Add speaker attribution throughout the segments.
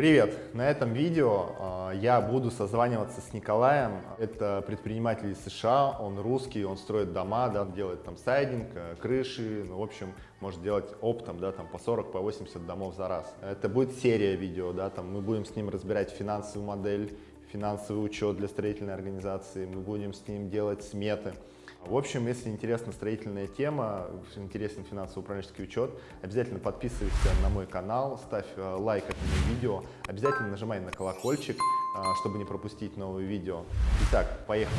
Speaker 1: Привет! На этом видео э, я буду созваниваться с Николаем. Это предприниматель из США, он русский, он строит дома, да, делает там сайдинг, э, крыши, ну, в общем, может делать оптом, да, там по 40, по 80 домов за раз. Это будет серия видео, да, там мы будем с ним разбирать финансовую модель, финансовый учет для строительной организации, мы будем с ним делать сметы. В общем, если интересна строительная тема, интересен финансово-управленческий учет, обязательно подписывайся на мой канал, ставь э, лайк этому видео, обязательно нажимай на колокольчик, э, чтобы не пропустить новые видео. Итак, поехали!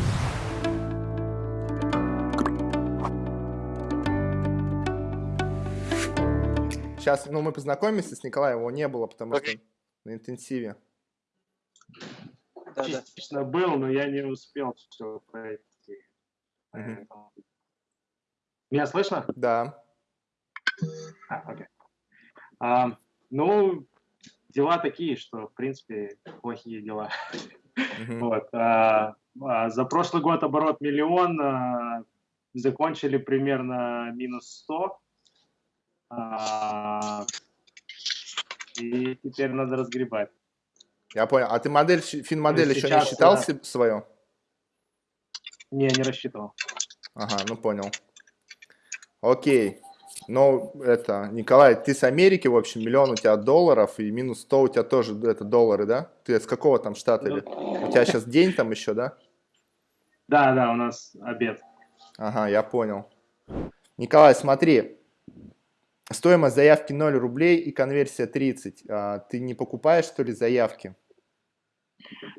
Speaker 1: Сейчас, ну, мы познакомимся с Николаем, его не было, потому что на интенсиве.
Speaker 2: Да, Частично да. был, но я не успел все пройти. Угу. Меня слышно?
Speaker 1: Да.
Speaker 2: А, окей. А, ну, дела такие, что, в принципе, плохие дела. Угу. Вот. А, а, за прошлый год оборот миллион, а, закончили примерно минус 100. А, и теперь надо разгребать.
Speaker 1: Я понял. А ты модель, фин-модель еще не считал да. свою?
Speaker 2: Не, не рассчитывал.
Speaker 1: Ага, ну понял. Окей. Но это, Николай, ты с Америки, в общем, миллион у тебя долларов, и минус 100 у тебя тоже, это доллары, да? Ты с какого там штата? Ну, или? У тебя сейчас день там еще, да?
Speaker 2: Да, да, у нас обед.
Speaker 1: Ага, я понял. Николай, смотри, стоимость заявки 0 рублей и конверсия 30. А, ты не покупаешь, что ли, заявки?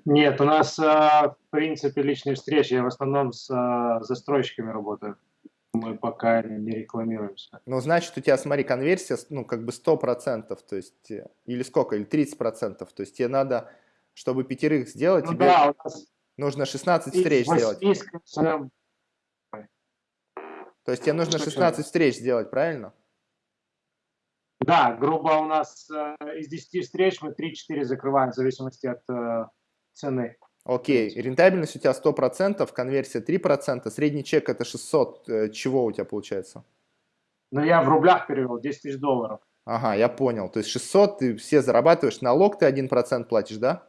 Speaker 2: Нет, у нас, а, в принципе, личные встречи. Я в основном с а, застройщиками работаю. Мы пока не рекламируемся.
Speaker 1: Ну, значит, у тебя, смотри, конверсия, ну, как бы 100%, то есть, э, или сколько, или 30%. То есть тебе надо, чтобы пятерых сделать, ну, тебе да, нужно 16 встреч сделать. То есть тебе нужно 16 встреч сделать, правильно?
Speaker 2: Да, грубо у нас э, из 10 встреч мы 3-4 закрываем в зависимости от э, цены.
Speaker 1: Окей, рентабельность у тебя 100%, конверсия 3%, средний чек это 600, э, чего у тебя получается?
Speaker 2: Ну, я в рублях перевел, 10 тысяч долларов.
Speaker 1: Ага, я понял. То есть 600 ты все зарабатываешь, налог ты 1% платишь, да?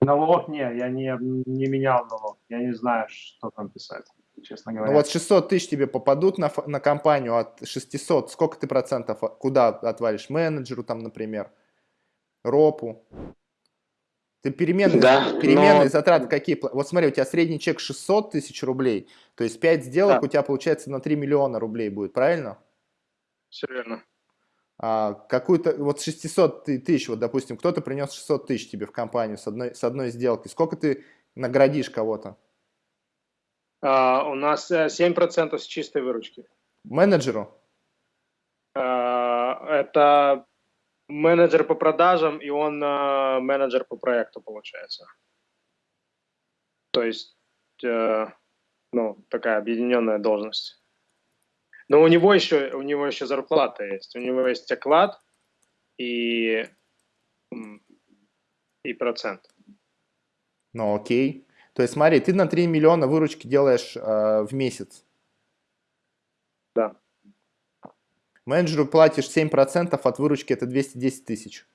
Speaker 2: Налог не, я не, не менял налог, я не знаю, что там писать честно говоря.
Speaker 1: Ну вот 600 тысяч тебе попадут на, на компанию от 600, сколько ты процентов, куда отвалишь? Менеджеру там, например, ропу. Ты переменные, да, переменные но... затраты какие? Вот смотри, у тебя средний чек 600 тысяч рублей, то есть 5 сделок да. у тебя получается на 3 миллиона рублей будет, правильно?
Speaker 2: Все верно.
Speaker 1: А, какую-то, вот 600 тысяч, вот допустим, кто-то принес 600 тысяч тебе в компанию с одной, с одной сделки, сколько ты наградишь кого-то?
Speaker 2: Uh, у нас 7% э, с чистой выручки.
Speaker 1: Менеджеру?
Speaker 2: Uh, это менеджер по продажам, и он uh, менеджер по проекту, получается. То есть, uh, ну, такая объединенная должность. Но у него еще, у него еще зарплата есть. У него есть оклад и, и процент.
Speaker 1: Ну, окей. То есть смотри, ты на 3 миллиона выручки делаешь э, в месяц.
Speaker 2: Да.
Speaker 1: Менеджеру платишь 7% от выручки, это 210 тысяч.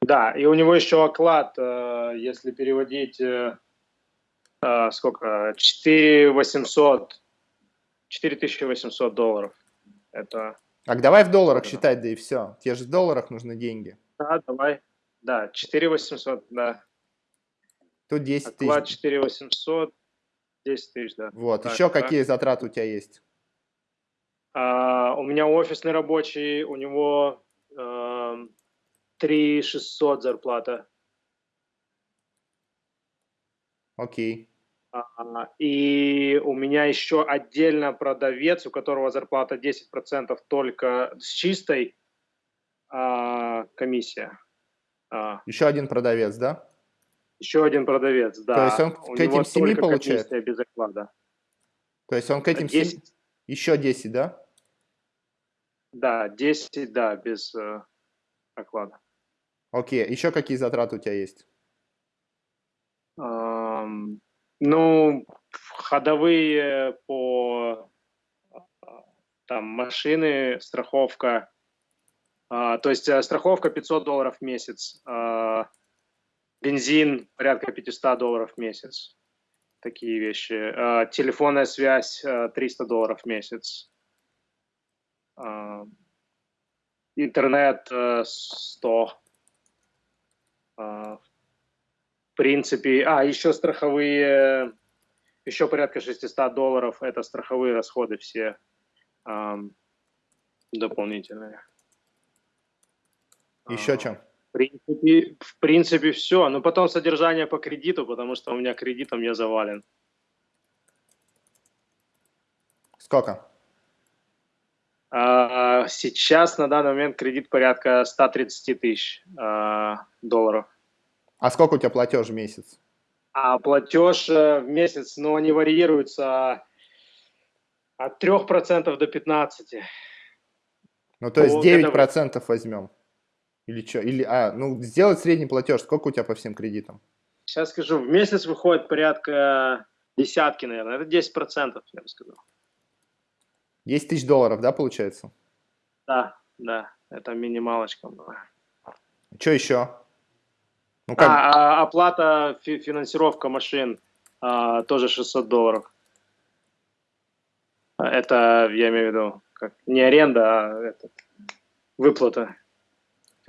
Speaker 2: Да, и у него еще оклад, э, если переводить, э, э, сколько, 4 800, 4800 долларов. Это...
Speaker 1: Так, давай в долларах считать, да и все. Те же в долларах нужны деньги.
Speaker 2: Да, давай. Да, 4 800, да.
Speaker 1: Тут 10 тысяч.
Speaker 2: Оклад 4 800, 10 тысяч, да.
Speaker 1: Вот, так, еще да. какие затраты у тебя есть?
Speaker 2: А, у меня офисный рабочий, у него а, 3 600 зарплата.
Speaker 1: Окей.
Speaker 2: А, и у меня еще отдельно продавец, у которого зарплата 10% только с чистой а, комиссия.
Speaker 1: А. Еще один продавец, да?
Speaker 2: Еще один продавец, да.
Speaker 1: То есть он У к этим 7 получает?
Speaker 2: без оклада.
Speaker 1: То есть он к этим 10. 7... Еще 10, да?
Speaker 2: Да, 10, да, без э, оклада.
Speaker 1: Окей, еще какие затраты у тебя есть?
Speaker 2: Эм, ну, ходовые по там машины, страховка, А, то есть э, страховка 500 долларов в месяц, а, бензин порядка 500 долларов в месяц, такие вещи. А, телефонная связь 300 долларов в месяц. Интернет 100. В принципе, а, еще страховые, еще порядка 600 долларов, это страховые расходы все дополнительные.
Speaker 1: Еще чем?
Speaker 2: В принципе, в принципе все. Но потом содержание по кредиту, потому что у меня кредитом я завален.
Speaker 1: Сколько?
Speaker 2: А, сейчас на данный момент кредит порядка 130 тысяч а, долларов.
Speaker 1: А сколько у тебя платеж в месяц?
Speaker 2: А платеж э, в месяц, ну, они варьируются от 3% до 15%.
Speaker 1: Ну, то есть 9% это... возьмем. Или что? Или, а, ну, сделать средний платеж. Сколько у тебя по всем кредитам?
Speaker 2: Сейчас скажу. В месяц выходит порядка десятки, наверное. Это 10%, я бы сказал.
Speaker 1: 10 тысяч долларов, да, получается?
Speaker 2: Да, да. Это минималочка была.
Speaker 1: Что еще?
Speaker 2: Ну, как... а, а, оплата, фи финансировка машин а, тоже 600 долларов. Это, я имею в виду, как не аренда, а этот, выплата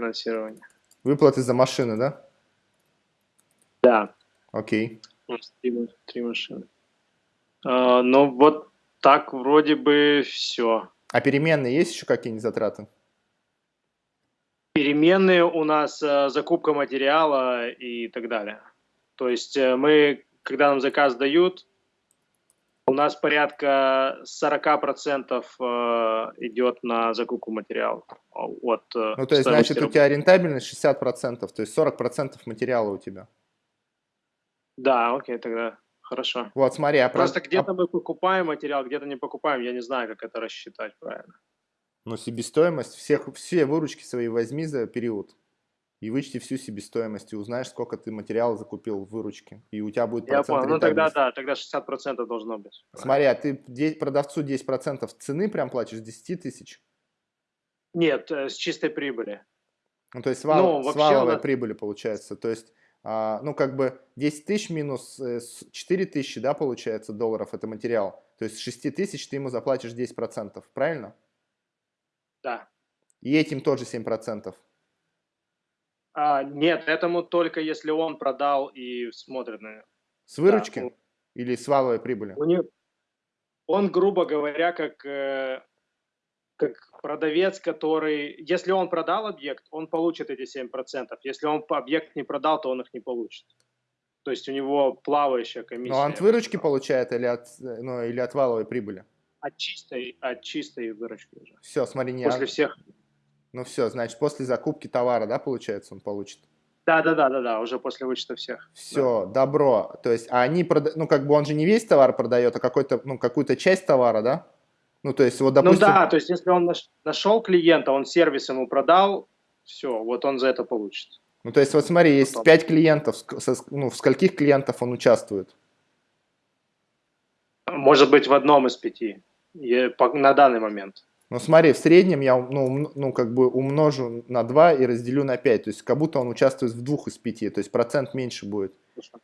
Speaker 2: финансирования.
Speaker 1: Выплаты за машины, да?
Speaker 2: Да.
Speaker 1: Окей.
Speaker 2: Три, три машины. А, ну, вот так вроде бы все.
Speaker 1: А переменные есть еще какие-нибудь затраты?
Speaker 2: Переменные у нас э, закупка материала и так далее. То есть э, мы, когда нам заказ дают, у нас порядка 40% э, идет на закупку материала. От,
Speaker 1: э, ну, то есть, значит, рублей. у тебя рентабельность 60%, то есть 40% материала у тебя.
Speaker 2: Да, окей, тогда хорошо.
Speaker 1: Вот, смотри. А
Speaker 2: Просто про... где-то мы покупаем материал, где-то не покупаем, я не знаю, как это рассчитать правильно.
Speaker 1: Ну, себестоимость, всех, все выручки свои возьми за период и вычти всю себестоимость, и узнаешь, сколько ты материала закупил в выручке, и у тебя будет
Speaker 2: процент Я понял, ну тогда да, тогда 60% должно быть.
Speaker 1: Смотри, а ты продавцу 10% цены прям платишь, 10 тысяч?
Speaker 2: Нет, э, с чистой прибыли.
Speaker 1: Ну, то есть вал, ну, с валовой нас... прибыли получается, то есть, а, ну, как бы 10 тысяч минус 4 э, тысячи, да, получается, долларов, это материал, то есть с 6 тысяч ты ему заплатишь 10%, правильно?
Speaker 2: Да.
Speaker 1: И этим тоже 7%.
Speaker 2: А, нет, этому только если он продал и смотрит на
Speaker 1: С выручки да, или с валовой прибыли?
Speaker 2: У него, он, грубо говоря, как, э, как продавец, который... Если он продал объект, он получит эти 7%. Если он объект не продал, то он их не получит. То есть у него плавающая комиссия.
Speaker 1: Но он от выручки получает или от, ну, или от валовой прибыли?
Speaker 2: От чистой, от чистой выручки уже.
Speaker 1: Все, смотри, не...
Speaker 2: После всех
Speaker 1: ну все, значит, после закупки товара, да, получается, он получит?
Speaker 2: Да, да, да, да, да, уже после вычета всех.
Speaker 1: Все, да. добро. То есть, а они продают, ну, как бы он же не весь товар продает, а какой-то, ну, какую-то часть товара, да? Ну, то есть, вот,
Speaker 2: допустим... Ну да, то есть, если он нашел клиента, он сервис ему продал, все, вот он за это получит.
Speaker 1: Ну, то есть, вот смотри, есть Потом. 5 клиентов, ну, в скольких клиентов он участвует?
Speaker 2: Может быть, в одном из пяти, на данный момент.
Speaker 1: Ну смотри, в среднем я ну, ну, как бы умножу на 2 и разделю на 5. То есть как будто он участвует в двух из пяти. То есть процент меньше будет.
Speaker 2: Хорошо.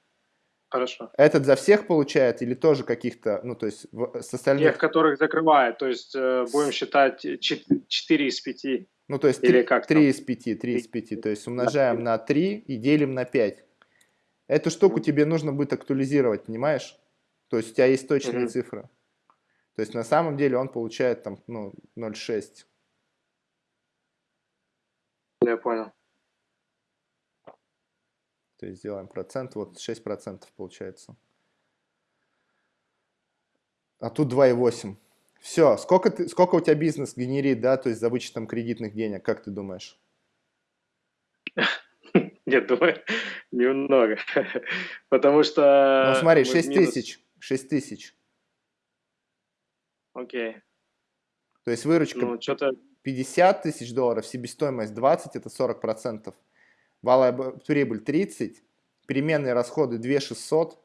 Speaker 2: Хорошо.
Speaker 1: Этот за всех получает или тоже каких-то, ну то есть с остальных?
Speaker 2: Тех, которых закрывает. То есть э, будем считать 4 из 5.
Speaker 1: Ну то есть или 3, как 3 из 5, 3 из 5. То есть умножаем на 3 и делим на 5. Эту штуку тебе нужно будет актуализировать, понимаешь? То есть у тебя есть точные mm -hmm. цифры. То есть на самом деле он получает там ну, 0,6.
Speaker 2: Я понял.
Speaker 1: То есть сделаем процент, вот 6% получается. А тут 2,8. Все, сколько, ты, сколько у тебя бизнес генерит, да, то есть за вычетом кредитных денег, как ты думаешь?
Speaker 2: Нет, думаю, немного. Потому что...
Speaker 1: Ну смотри, 6 тысяч, 6 тысяч.
Speaker 2: Окей.
Speaker 1: То есть выручка ну, 50 тысяч долларов, себестоимость 20, это 40 процентов. Валовая прибыль 30, переменные расходы 2 600,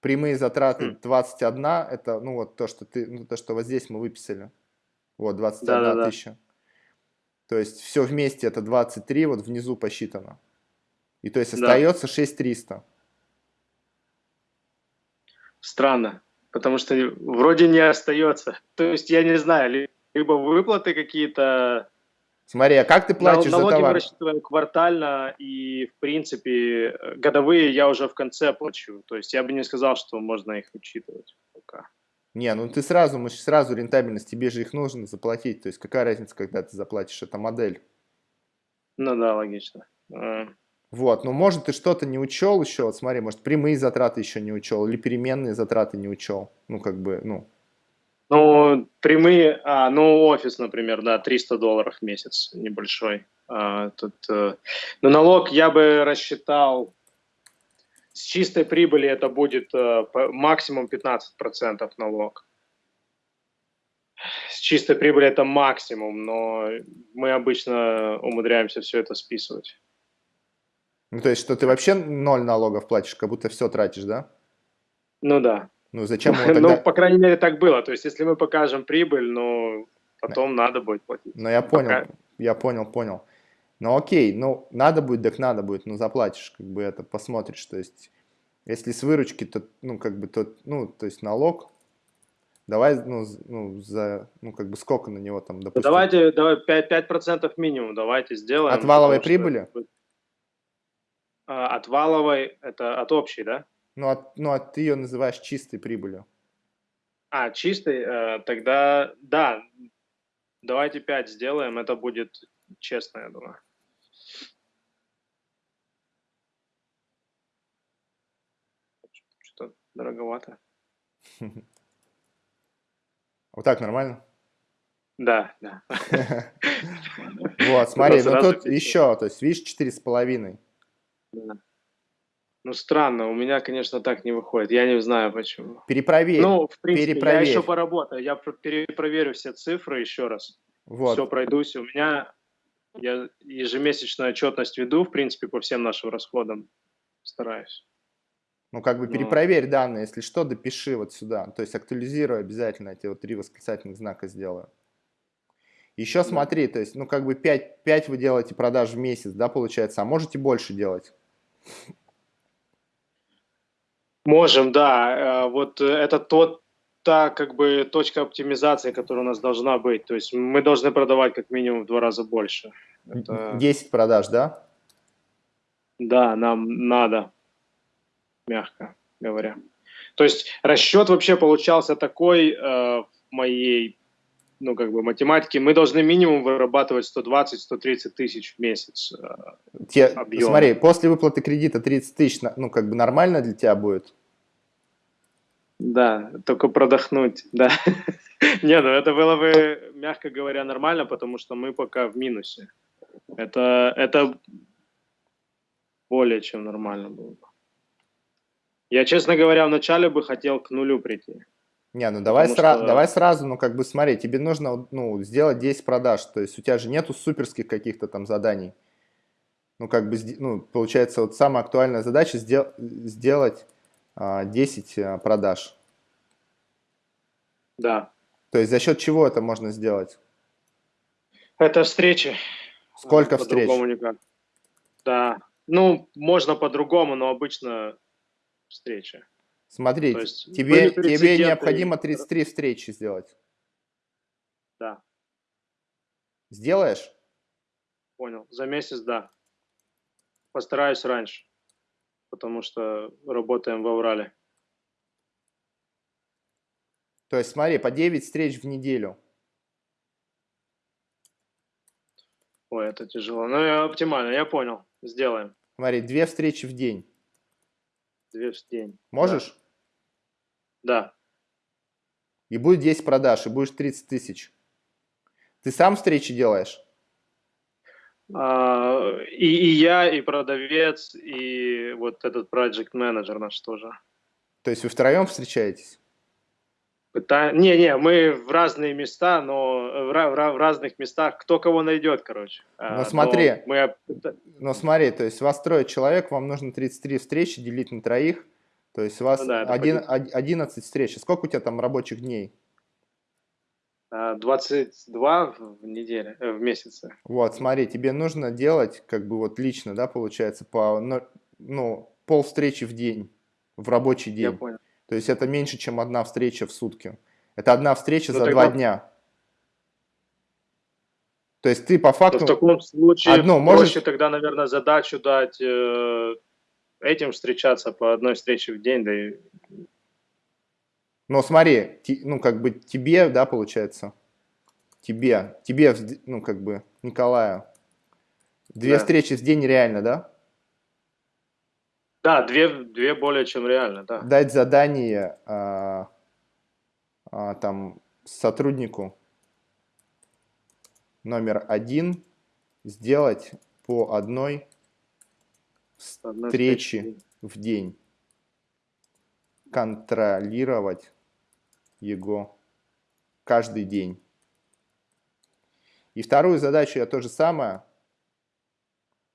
Speaker 1: прямые затраты 21, хм. это ну вот то, что ты, ну, то, что вот здесь мы выписали. Вот, 21 да, да, тысяча. То есть все вместе это 23, вот внизу посчитано. И то есть
Speaker 2: Да.
Speaker 1: остается 6300.
Speaker 2: Странно, потому что вроде не остается. То есть я не знаю, ли- либо выплаты какие-то,
Speaker 1: Смотри, а как ты платишь за
Speaker 2: налоги мы
Speaker 1: товар?
Speaker 2: рассчитываем квартально, и в принципе годовые я уже в конце плачу. То есть я бы не сказал, что можно их учитывать пока.
Speaker 1: Не, ну ты сразу, мы сразу рентабельность, тебе же их нужно заплатить. То есть какая разница, когда ты заплатишь, это модель.
Speaker 2: Ну да, логично.
Speaker 1: Вот, ну может ты что-то не учел еще, вот смотри, может прямые затраты еще не учел, или переменные затраты не учел. Ну как бы, ну,
Speaker 2: Ну, прямые, а, ну, офис, например, да, 300 долларов в месяц, небольшой. А, тут, э, ну, налог я бы рассчитал, с чистой прибыли это будет э, по- максимум 15% налог. С чистой прибыли это максимум, но мы обычно умудряемся все это списывать.
Speaker 1: Ну то есть что ты вообще ноль налогов платишь, как будто все тратишь, да?
Speaker 2: Ну да.
Speaker 1: Ну зачем его
Speaker 2: Ну,
Speaker 1: тогда?
Speaker 2: по крайней мере, так было. То есть, если мы покажем прибыль, ну, потом надо будет платить.
Speaker 1: Ну я понял,
Speaker 2: Пока-
Speaker 1: я понял, понял. Ну окей, ну надо будет, так надо будет, ну заплатишь, как бы это посмотришь, то есть если с выручки, то, ну как бы, то, ну то есть налог, давай, ну, ну за, ну как бы сколько на него там,
Speaker 2: Ну,
Speaker 1: допустим,
Speaker 2: давайте, давай 5%, 5% минимум давайте сделаем.
Speaker 1: От валовой
Speaker 2: потому что-
Speaker 1: прибыли?
Speaker 2: А, от валовой, это от общей, да?
Speaker 1: ну, от, ну а ты ее называешь чистой прибылью.
Speaker 2: А, чистый, э, тогда, да, давайте 5 сделаем, это будет честно, я думаю. Что-то дороговато.
Speaker 1: Вот так нормально?
Speaker 2: Да, да.
Speaker 1: Вот, смотри, ну тут еще, то есть видишь, четыре с половиной.
Speaker 2: Да. Ну, странно, у меня, конечно, так не выходит. Я не знаю, почему.
Speaker 1: Перепроверь.
Speaker 2: Ну, в принципе, я
Speaker 1: перепроверь.
Speaker 2: еще поработаю. Я про- перепроверю все цифры еще раз.
Speaker 1: вот.
Speaker 2: Все пройдусь. У меня я ежемесячную отчетность веду, в принципе, по всем нашим расходам. Стараюсь.
Speaker 1: Ну, как бы перепроверь данные, если что, допиши вот сюда. То есть актуализируй обязательно, я тебе вот три восклицательных знака сделаю. Еще смотри, то есть, ну, как бы 5, 5 вы делаете продаж в месяц, да, получается, а можете больше делать.
Speaker 2: Можем, да. Э, Вот э, это тот, та как бы точка оптимизации, которая у нас должна быть. То есть мы должны продавать как минимум в два раза больше. Это-
Speaker 1: 10 продаж, да?
Speaker 2: Да, нам надо, мягко говоря. То есть расчет вообще получался такой э, в моей, ну, как бы математике. Мы должны минимум вырабатывать 120-130 тысяч в месяц. э.
Speaker 1: Те,
Speaker 2: Объем.
Speaker 1: смотри, после выплаты кредита 30 тысяч, ну, как бы нормально для тебя будет?
Speaker 2: Да, только продохнуть, да. Не, ну это было бы, мягко говоря, нормально, потому что мы пока в минусе. Это, это более чем нормально было бы. Я, честно говоря, вначале бы хотел к нулю прийти.
Speaker 1: Не, ну давай, сра-
Speaker 2: что-
Speaker 1: давай сразу, ну как бы смотри, тебе нужно ну, сделать 10 продаж, то есть у тебя же нету суперских каких-то там заданий. Ну как бы, ну получается вот самая актуальная задача сдел- сделать а, 10 а, продаж.
Speaker 2: Да.
Speaker 1: То есть за счет чего это можно сделать?
Speaker 2: Это встречи.
Speaker 1: Сколько встреч?
Speaker 2: По-другому никак. Да. Ну, можно по-другому, но обычно встречи.
Speaker 1: Смотри, тебе, тебе необходимо 33 встречи сделать.
Speaker 2: Да,
Speaker 1: Сделаешь?
Speaker 2: понял. За месяц, да. Постараюсь раньше, потому что работаем в Аврале.
Speaker 1: То есть смотри, по 9 встреч в неделю.
Speaker 2: Ой, это тяжело. Ну, я оптимально, я понял. Сделаем.
Speaker 1: Смотри, 2 встречи в день.
Speaker 2: Две в день.
Speaker 1: Можешь?
Speaker 2: Да.
Speaker 1: И будет 10 продаж, и будешь 30 тысяч. Ты сам встречи делаешь?
Speaker 2: А, и, и я, и продавец, и вот этот project менеджер наш тоже.
Speaker 1: То есть вы втроем встречаетесь?
Speaker 2: Пыта- Не-не, мы в разные места, но в, в в разных местах кто кого найдет, короче. А,
Speaker 1: Ну, смотри.
Speaker 2: но Мы
Speaker 1: Но смотри, то есть вас трое человек, вам нужно 33 встречи делить на троих. То есть у вас
Speaker 2: Ну да, это
Speaker 1: один-
Speaker 2: пойдет.
Speaker 1: од- 11 встреч. Сколько у тебя там рабочих дней?
Speaker 2: А, 22 в неделе, э, в месяце.
Speaker 1: Вот, смотри, тебе нужно делать, как бы вот лично, да, получается, по, но- ну, пол встречи в день, в рабочий
Speaker 2: Я
Speaker 1: день.
Speaker 2: понял.
Speaker 1: То есть это меньше, чем одна встреча в сутки. Это одна встреча
Speaker 2: Ну,
Speaker 1: за
Speaker 2: тогда-
Speaker 1: два дня. То есть ты по
Speaker 2: Но
Speaker 1: факту...
Speaker 2: в таком случае проще
Speaker 1: можешь-
Speaker 2: тогда, наверное, задачу дать э, этим встречаться по одной встрече в день, да и
Speaker 1: Но смотри, ну как бы тебе, да, получается, тебе, тебе, ну как бы Николаю, две
Speaker 2: Да.
Speaker 1: встречи в день реально, да?
Speaker 2: Да, две, две более чем реально, да.
Speaker 1: Дать задание а, а, там сотруднику номер один сделать по Одной встречи в день, контролировать его каждый день. И вторую задачу я то же самое,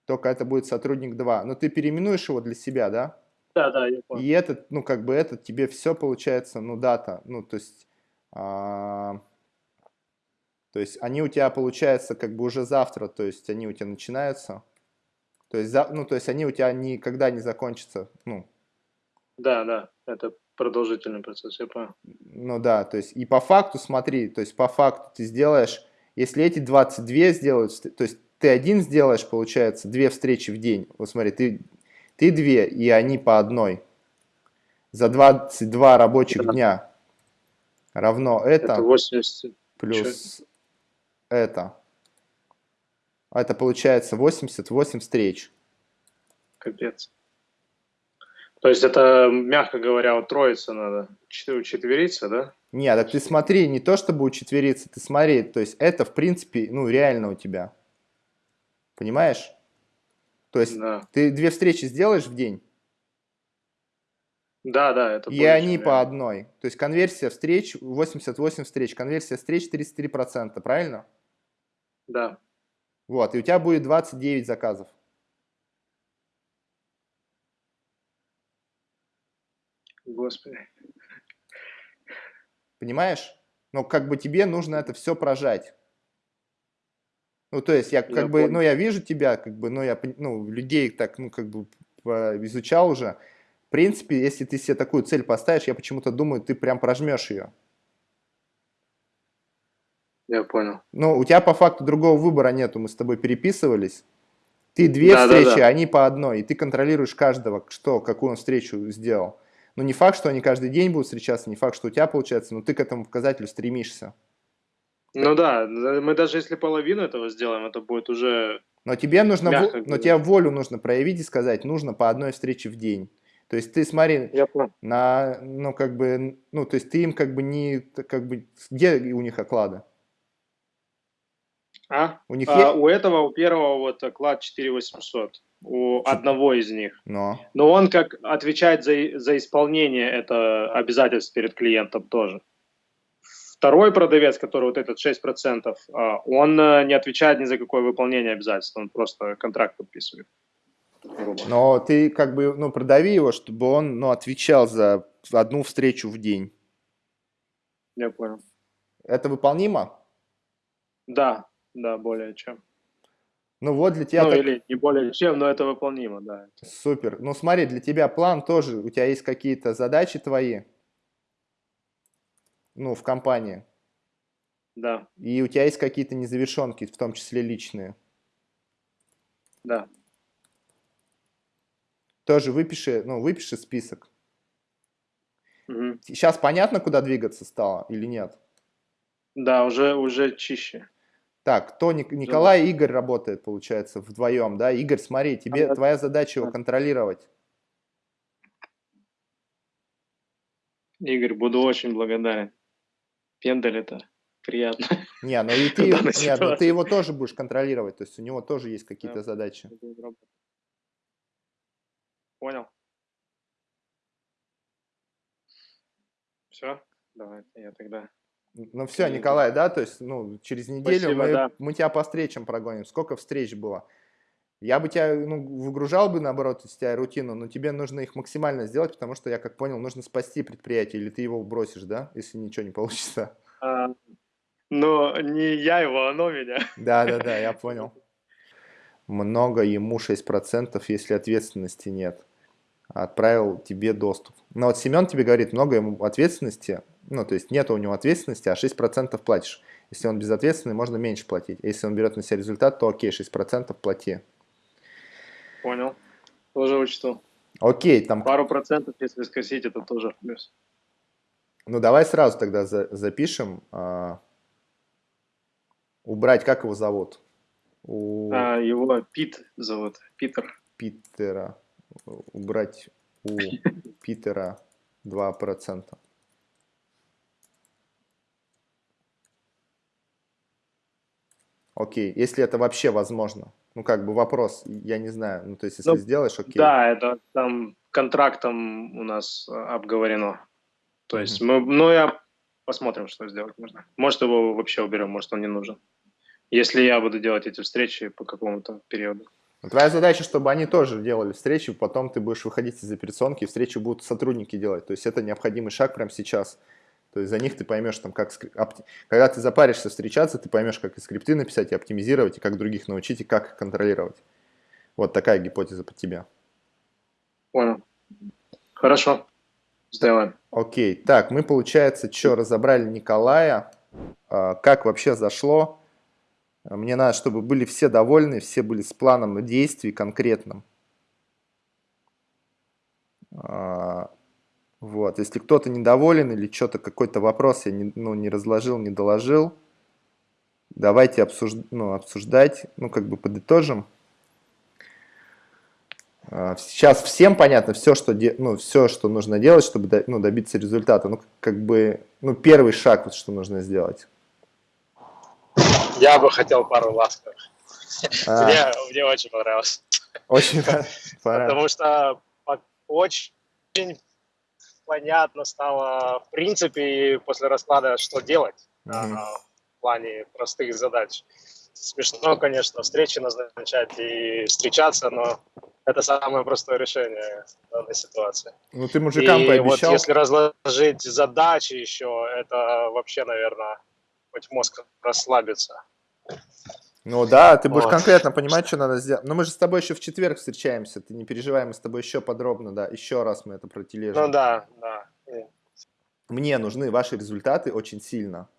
Speaker 1: только это будет сотрудник 2. Но ты переименуешь его для себя, да?
Speaker 2: Да, да, я понял.
Speaker 1: И этот, ну, как бы этот тебе все получается, ну, дата, ну, то есть, а, то есть они у тебя получается как бы уже завтра, то есть они у тебя начинаются, то есть, за- ну, то есть они у тебя никогда не закончатся, ну,
Speaker 2: Да, да, это продолжительный процесс, я понял.
Speaker 1: ну да, то есть и по факту смотри, то есть по факту ты сделаешь, если эти 22 сделают, то есть ты один сделаешь, получается, две встречи в день, вот смотри, ты, ты две, и они по одной, за 22 рабочих
Speaker 2: Да.
Speaker 1: дня равно это,
Speaker 2: Это 80.
Speaker 1: плюс это. А Это получается 88 встреч.
Speaker 2: Капец. То есть это, мягко говоря, троица надо, четы- четвериться, да?
Speaker 1: Нет, так ты смотри, не то чтобы учетвериться, ты смотри, то есть это в принципе, ну реально у тебя. Понимаешь? То есть
Speaker 2: Да,
Speaker 1: ты две встречи сделаешь в день,
Speaker 2: да, да это
Speaker 1: и они по одной. То есть конверсия встреч 88 встреч, конверсия встреч 33%, правильно?
Speaker 2: Да,
Speaker 1: Вот, и у тебя будет 29 заказов.
Speaker 2: господи.
Speaker 1: Понимаешь? Но как бы тебе нужно это все прожать. Ну, то есть я как
Speaker 2: Я
Speaker 1: бы,
Speaker 2: понял.
Speaker 1: ну, я вижу тебя, как бы, ну, я, ну, людей так, ну, как бы изучал уже. В принципе, если ты себе такую цель поставишь, я почему-то думаю, ты прям прожмешь ее.
Speaker 2: Я понял.
Speaker 1: Ну, у тебя по факту другого выбора нету, мы с тобой переписывались. Ты две
Speaker 2: Да, да,
Speaker 1: встречи,
Speaker 2: да.
Speaker 1: они по одной, и ты контролируешь каждого, что, какую он встречу сделал. Ну, не факт, что они каждый день будут встречаться, не факт, что у тебя получается, но ты к этому показателю стремишься.
Speaker 2: Ну да, мы даже если половину этого сделаем, это будет уже...
Speaker 1: Но тебе нужно,
Speaker 2: Мягко
Speaker 1: но тебе волю нужно проявить и сказать, нужно по одной встрече в день. То есть ты смотри,
Speaker 2: Я понял.
Speaker 1: на, ну, как бы, ну, то есть ты им как бы не, как бы, где у них оклады?
Speaker 2: А?
Speaker 1: У них
Speaker 2: А,
Speaker 1: есть?
Speaker 2: у этого, у первого вот оклад 4800, у одного из них.
Speaker 1: Но.
Speaker 2: Но он как отвечает за, за исполнение это обязательств перед клиентом тоже. Второй продавец, который вот этот 6%, а, он э, не отвечает ни за какое выполнение обязательств, он просто контракт подписывает.
Speaker 1: Но ты как бы, ну, продави его, чтобы он, ну, отвечал за одну встречу в день.
Speaker 2: Я понял.
Speaker 1: Это выполнимо?
Speaker 2: Да, да, более чем.
Speaker 1: Ну, вот для тебя
Speaker 2: ну
Speaker 1: так-
Speaker 2: или не более чем, но это выполнимо, да.
Speaker 1: супер. Ну, смотри, для тебя план тоже, у тебя есть какие-то задачи твои, ну, в компании.
Speaker 2: Да,
Speaker 1: И у тебя есть какие-то незавершенки, в том числе личные.
Speaker 2: да.
Speaker 1: Тоже выпиши, ну, выпиши список.
Speaker 2: Мгм.
Speaker 1: Сейчас понятно, куда двигаться стало или нет?
Speaker 2: Да, уже, уже чище.
Speaker 1: Так, кто Ник- Николай и Игорь работает, получается, вдвоем, да? Игорь, смотри, тебе твоя задача его контролировать.
Speaker 2: Игорь, буду очень благодарен. Пендель это приятно.
Speaker 1: Не, ну и ты, нет, ну ты его тоже будешь контролировать, то есть у него тоже есть какие-то
Speaker 2: Да.
Speaker 1: задачи.
Speaker 2: Понял. Все, давай, я тогда.
Speaker 1: Ну все. Николай, да, то есть, ну, через неделю
Speaker 2: Спасибо,
Speaker 1: мы,
Speaker 2: да.
Speaker 1: мы тебя по встречам прогоним. Сколько встреч было? Я бы тебя, ну, выгружал бы, наоборот, из тебя рутину, но тебе нужно их максимально сделать, потому что, я как понял, нужно спасти предприятие, или ты его бросишь, да, если ничего не получится.
Speaker 2: А, Но не я его, оно меня.
Speaker 1: Да, да, да, я понял. Много ему 6%, если ответственности нет. Отправил тебе доступ. Но вот Семен тебе говорит, много ему ответственности, ну, то есть нет у него ответственности, а 6% платишь. Если он безответственный, можно меньше платить. Если он берет на себя результат, то окей, 6% плати.
Speaker 2: Понял. Тоже учту.
Speaker 1: Окей, там...
Speaker 2: Пару процентов, если скосить, это тоже плюс.
Speaker 1: Ну, давай сразу тогда за, запишем. А, убрать, как его зовут?
Speaker 2: У... А, его Пит зовут, Питер.
Speaker 1: Питера. Убрать у Питера 2%. Окей, если это вообще возможно. Ну, как бы вопрос, я не знаю. Ну, то есть, если ну, сделаешь, окей.
Speaker 2: Да, это там контрактом у нас а, обговорено. То есть, мы, ну, я посмотрим, что сделать можно. Может, его вообще уберем, может, он не нужен. Если я буду делать эти встречи по какому-то периоду.
Speaker 1: Твоя задача, чтобы они тоже делали встречи, потом ты будешь выходить из операционки, и встречи будут сотрудники делать. То есть это необходимый шаг прямо сейчас. То есть за них ты поймешь, там, как, когда ты запаришься встречаться, ты поймешь, как и скрипты написать, и оптимизировать, и как других научить, и как их контролировать. Вот такая гипотеза под тебя.
Speaker 2: Понял. Хорошо. Сделаем.
Speaker 1: Окей. Так, мы, получается, что, разобрали Николая. А, как вообще зашло? Мне надо, чтобы были все довольны, все были с планом действий конкретным. Вот, если кто-то недоволен или что-то, какой-то вопрос я не, ну, не разложил, не доложил, давайте обсуж... ну, обсуждать, ну, как бы подытожим. А, сейчас всем понятно все, что, де... ну, все, что нужно делать, чтобы до... ну, добиться результата. Ну, как бы, ну, первый шаг, вот, что нужно сделать.
Speaker 2: Я бы хотел пару ласковых. А. Мне, мне очень понравилось.
Speaker 1: Очень понравилось.
Speaker 2: Потому что очень понятно стало, в принципе, после расклада, что делать mm -hmm. в плане простых задач. Смешно, конечно, встречи назначать и встречаться, но это самое простое решение данной ситуации.
Speaker 1: Ну, ты мужикам и пообещал.
Speaker 2: вот если разложить задачи еще, это вообще, наверное, хоть мозг расслабится.
Speaker 1: Ну да, ты будешь вот. конкретно понимать, что надо сделать. Но мы же с тобой еще в четверг встречаемся, ты не переживай, мы с тобой еще подробно, да, еще раз мы это протилежим.
Speaker 2: Ну да, да.
Speaker 1: Мне нужны ваши результаты очень сильно,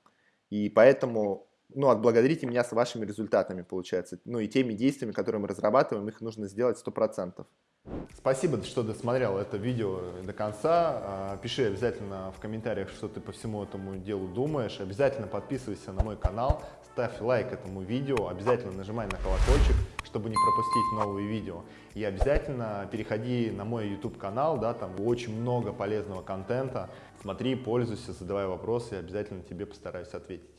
Speaker 1: и поэтому, ну, отблагодарите меня с вашими результатами, получается. Ну и теми действиями, которые мы разрабатываем, их нужно сделать 100%. Спасибо, что досмотрел это видео до конца. А, пиши обязательно в комментариях, что ты по всему этому делу думаешь. Обязательно подписывайся на мой канал, ставь лайк этому видео, обязательно нажимай на колокольчик, чтобы не пропустить новые видео. И обязательно переходи на мой YouTube канал, да, там очень много полезного контента. Смотри, пользуйся, задавай вопросы, обязательно тебе постараюсь ответить.